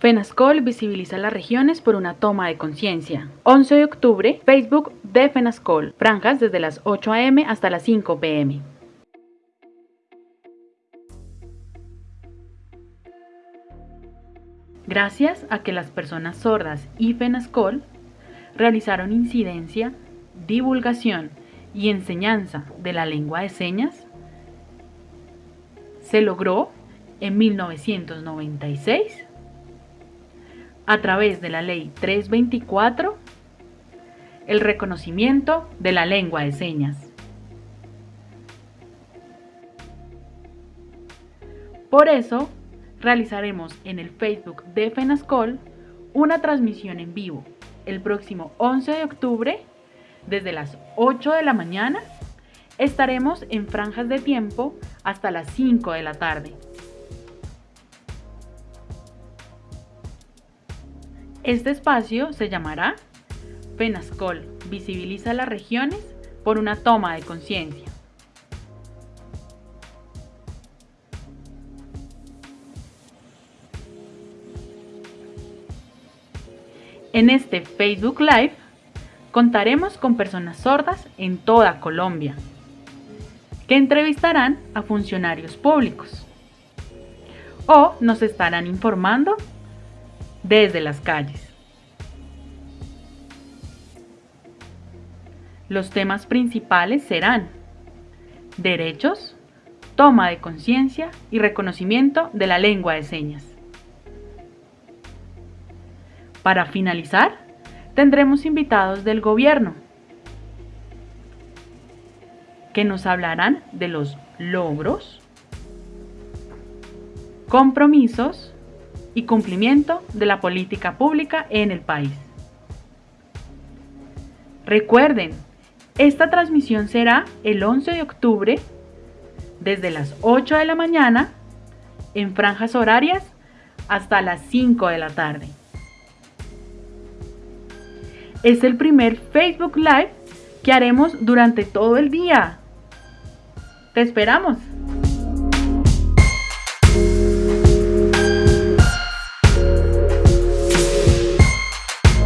FENASCOL visibiliza las regiones por una toma de conciencia. 11 de octubre, Facebook de FENASCOL, franjas desde las 8 am hasta las 5 pm. Gracias a que las personas sordas y FENASCOL realizaron incidencia, divulgación y enseñanza de la lengua de señas, se logró en 1996 a través de la Ley 324 el reconocimiento de la lengua de señas. Por eso, realizaremos en el Facebook de FENASCOL una transmisión en vivo el próximo 11 de octubre desde las 8 de la mañana. Estaremos en franjas de tiempo hasta las 5 de la tarde. Este espacio se llamará FENASCOL, visibiliza las regiones por una toma de conciencia. En este Facebook Live contaremos con personas sordas en toda Colombia, que entrevistarán a funcionarios públicos o nos estarán informando desde las calles. Los temas principales serán derechos, toma de conciencia y reconocimiento de la lengua de señas. Para finalizar, tendremos invitados del gobierno que nos hablarán de los logros, compromisos y cumplimiento de la política pública en el país. Recuerden, esta transmisión será el 11 de octubre desde las 8 de la mañana en franjas horarias hasta las 5 de la tarde. Es el primer Facebook Live que haremos durante todo el día. Te esperamos.